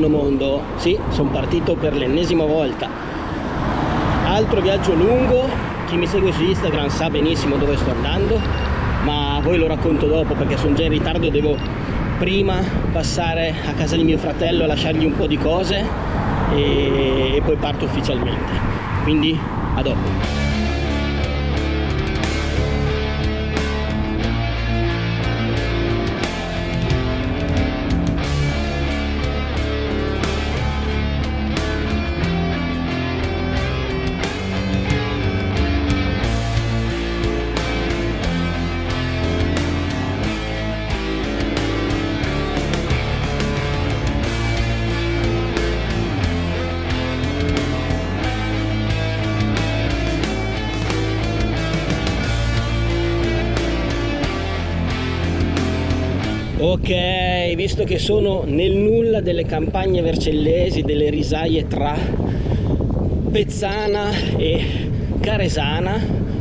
Buongiorno mondo, sì, sono partito per l'ennesima volta. Altro viaggio lungo, chi mi segue su Instagram sa benissimo dove sto andando, ma voi lo racconto dopo perché sono già in ritardo e devo prima passare a casa di mio fratello lasciargli un po' di cose e, e poi parto ufficialmente. Quindi a dopo. Visto che sono nel nulla delle campagne vercellesi delle risaie tra Pezzana e Caresana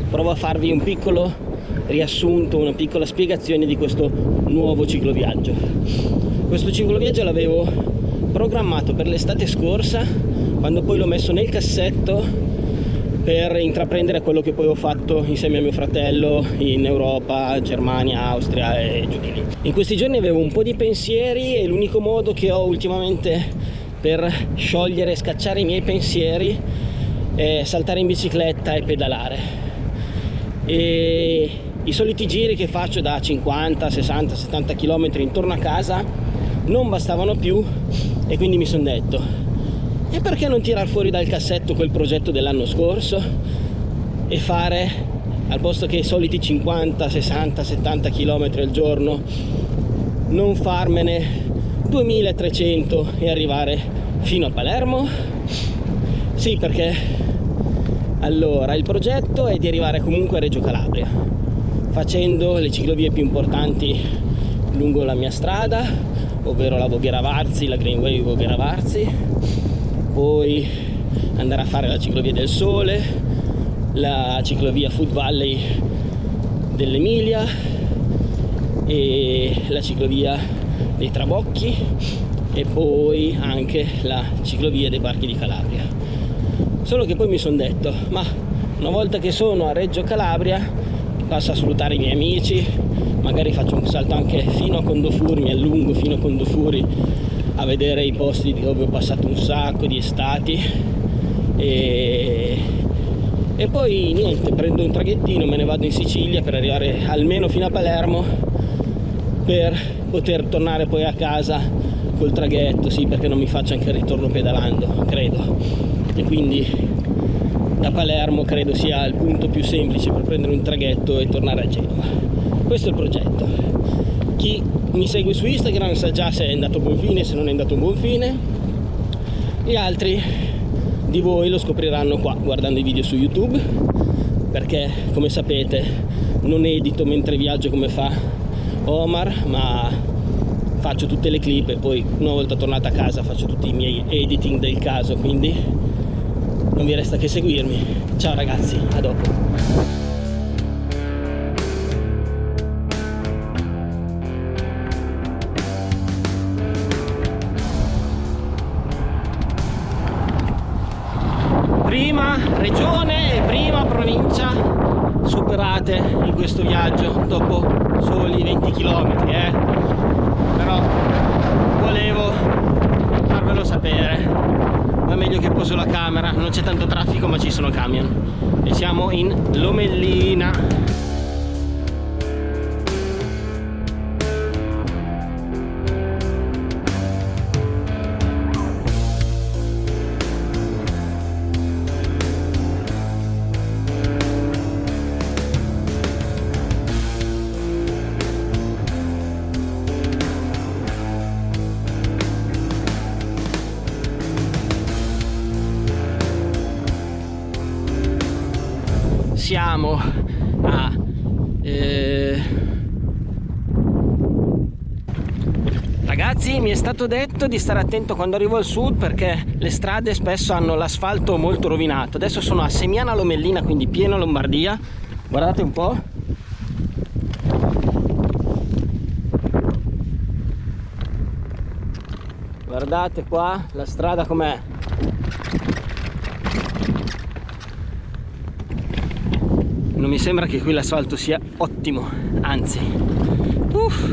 provo a farvi un piccolo riassunto una piccola spiegazione di questo nuovo cicloviaggio questo cicloviaggio l'avevo programmato per l'estate scorsa quando poi l'ho messo nel cassetto per intraprendere quello che poi ho fatto insieme a mio fratello in Europa, Germania, Austria e giù di lì. In questi giorni avevo un po' di pensieri e l'unico modo che ho ultimamente per sciogliere e scacciare i miei pensieri è saltare in bicicletta e pedalare. E i soliti giri che faccio da 50, 60, 70 km intorno a casa non bastavano più e quindi mi sono detto e perché non tirar fuori dal cassetto quel progetto dell'anno scorso? E fare al posto che i soliti 50 60 70 km al giorno non farmene 2300 e arrivare fino a Palermo? Sì perché allora il progetto è di arrivare comunque a Reggio Calabria facendo le ciclovie più importanti lungo la mia strada ovvero la Voghera Varzi, la Greenway Voghera Varzi poi andare a fare la ciclovia del Sole, la ciclovia Food Valley dell'Emilia e la ciclovia dei Trabocchi e poi anche la ciclovia dei Parchi di Calabria. Solo che poi mi sono detto, ma una volta che sono a Reggio Calabria passo a salutare i miei amici, magari faccio un salto anche fino a Condofuri, mi allungo fino a Condofuri a vedere i posti dove ho passato un sacco di estati. E, e poi niente prendo un traghettino me ne vado in Sicilia per arrivare almeno fino a Palermo per poter tornare poi a casa col traghetto sì perché non mi faccio anche il ritorno pedalando credo. E quindi da Palermo credo sia il punto più semplice per prendere un traghetto e tornare a Genova. Questo è il progetto chi mi segue su Instagram sa già se è andato a buon fine, se non è andato a buon fine. Gli altri di voi lo scopriranno qua guardando i video su YouTube perché come sapete non edito mentre viaggio come fa Omar ma faccio tutte le clip e poi una volta tornata a casa faccio tutti i miei editing del caso quindi non vi resta che seguirmi ciao ragazzi a dopo ma è meglio che poso la camera non c'è tanto traffico ma ci sono camion. E siamo in Lomellina siamo a eh... ragazzi mi è stato detto di stare attento quando arrivo al sud perché le strade spesso hanno l'asfalto molto rovinato. Adesso sono a Semiana Lomellina quindi piena Lombardia. Guardate un po' guardate qua la strada com'è non mi sembra che qui l'asfalto sia ottimo anzi. Uff,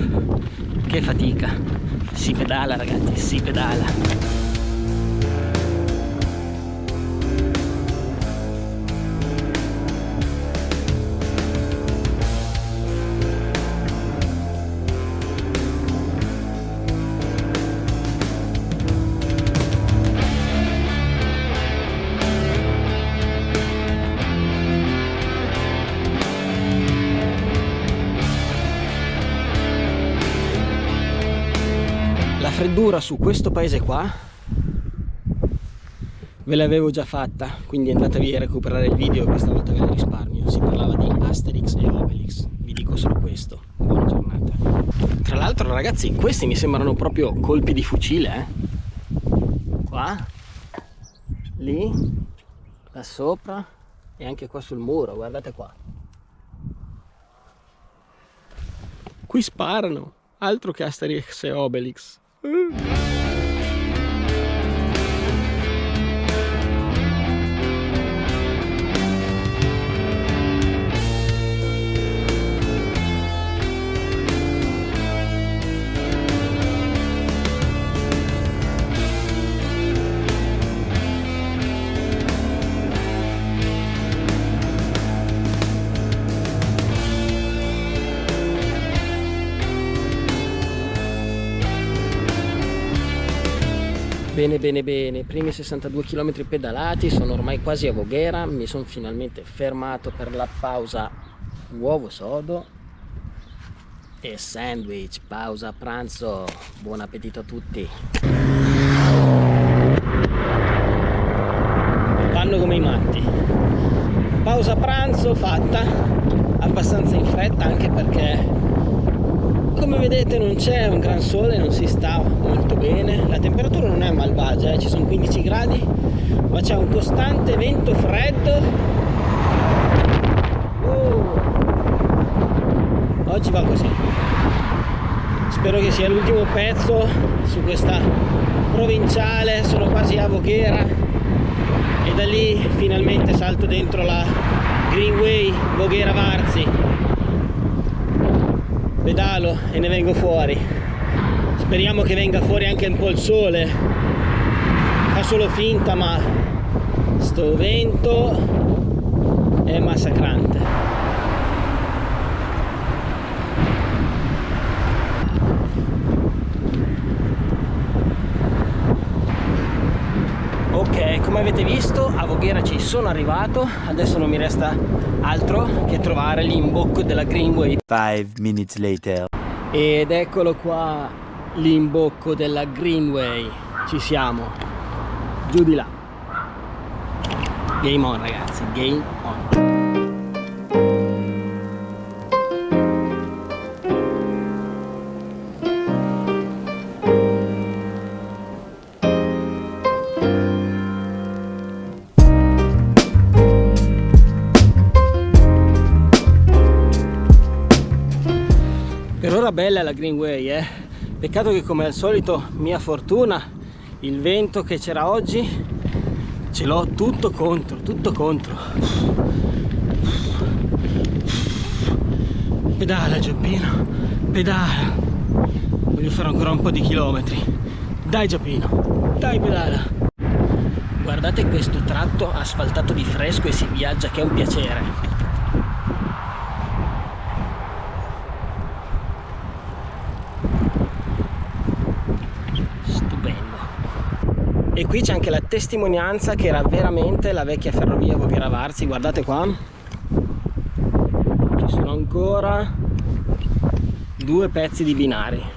che fatica. Si pedala ragazzi si pedala freddura su questo paese qua? Ve l'avevo già fatta quindi andatevi a recuperare il video questa volta ve ne risparmio. Si parlava di Asterix e Obelix vi dico solo questo. Buona giornata. Tra l'altro ragazzi questi mi sembrano proprio colpi di fucile eh? qua lì là sopra e anche qua sul muro guardate qua. Qui sparano altro che Asterix e Obelix 嗯 Bene bene bene, primi 62 km pedalati, sono ormai quasi a Voghera, mi sono finalmente fermato per la pausa uovo sodo e sandwich, pausa pranzo, buon appetito a tutti. Vanno come i matti. Pausa pranzo fatta, abbastanza in fretta anche perché come vedete non c'è un gran sole non si sta molto bene la temperatura non è malvagia eh? ci sono 15 gradi ma c'è un costante vento freddo oh. oggi va così spero che sia l'ultimo pezzo su questa provinciale sono quasi a Voghera e da lì finalmente salto dentro la Greenway Voghera Varzi pedalo e ne vengo fuori. Speriamo che venga fuori anche un po' il sole. Fa solo finta ma sto vento è massacrante ok come avete visto a Voghera ci sono arrivato adesso non mi resta altro che trovare l'imbocco della Greenway. 5 minutes later. Ed eccolo qua l'imbocco della Greenway. Ci siamo. Giù di là. Game on ragazzi game on bella la Greenway eh? peccato che come al solito mia fortuna il vento che c'era oggi ce l'ho tutto contro tutto contro. Pedala Giappino pedala. Voglio fare ancora un po' di chilometri. Dai Giappino dai pedala. Guardate questo tratto asfaltato di fresco e si viaggia che è un piacere e qui c'è anche la testimonianza che era veramente la vecchia ferrovia Voghera Varzi guardate qua. Ci sono ancora due pezzi di binari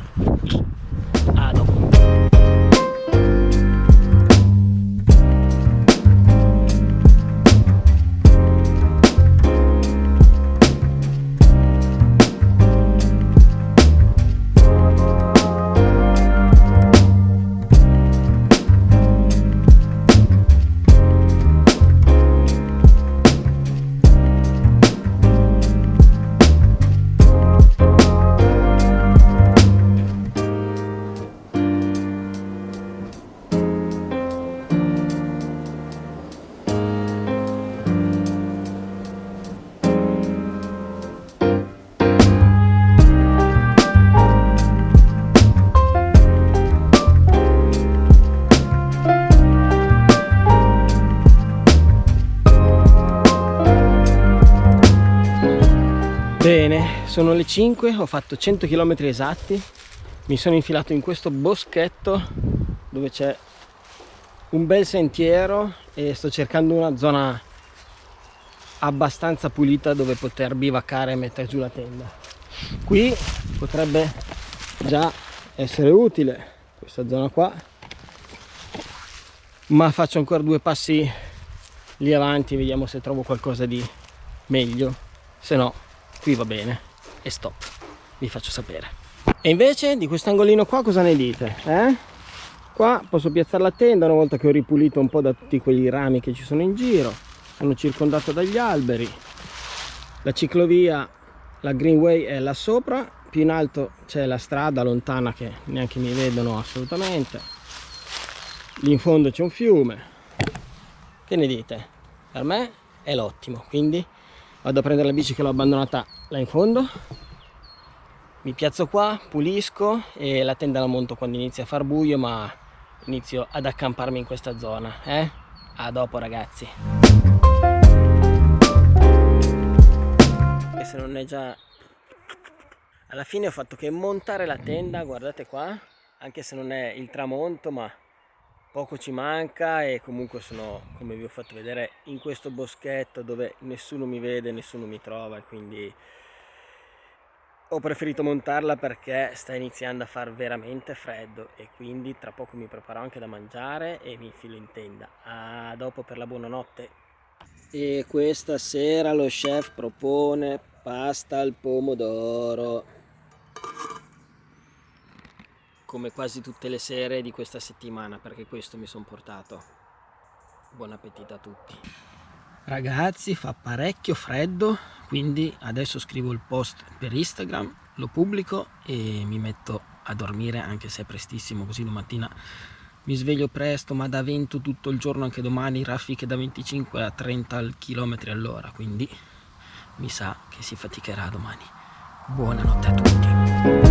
sono le 5, ho fatto 100 km esatti, mi sono infilato in questo boschetto dove c'è un bel sentiero e sto cercando una zona abbastanza pulita dove poter bivaccare e mettere giù la tenda. Qui potrebbe già essere utile questa zona qua, ma faccio ancora due passi lì avanti, vediamo se trovo qualcosa di meglio, se no qui va bene e stop. Vi faccio sapere. E invece di questo angolino qua cosa ne dite eh? qua posso piazzare la tenda una volta che ho ripulito un po' da tutti quegli rami che ci sono in giro. Sono circondato dagli alberi. La ciclovia la greenway è là sopra. Più in alto c'è la strada lontana che neanche mi vedono assolutamente. Lì in fondo c'è un fiume. Che ne dite? Per me è l'ottimo quindi vado a prendere la bici che l'ho abbandonata là in fondo mi piazzo qua pulisco e la tenda la monto quando inizia a far buio ma inizio ad accamparmi in questa zona eh? a dopo ragazzi e se non è già alla fine ho fatto che montare la tenda guardate qua anche se non è il tramonto ma poco ci manca e comunque sono come vi ho fatto vedere in questo boschetto dove nessuno mi vede nessuno mi trova quindi ho preferito montarla perché sta iniziando a far veramente freddo e quindi tra poco mi preparo anche da mangiare e mi infilo in tenda. A dopo per la buonanotte. E questa sera lo chef propone pasta al pomodoro come quasi tutte le sere di questa settimana perché questo mi sono portato. Buon appetito a tutti. Ragazzi fa parecchio freddo quindi adesso scrivo il post per instagram lo pubblico e mi metto a dormire anche se è prestissimo così domattina mi sveglio presto ma da vento tutto il giorno anche domani raffiche da 25 a 30 km all'ora quindi mi sa che si faticherà domani. Buonanotte a tutti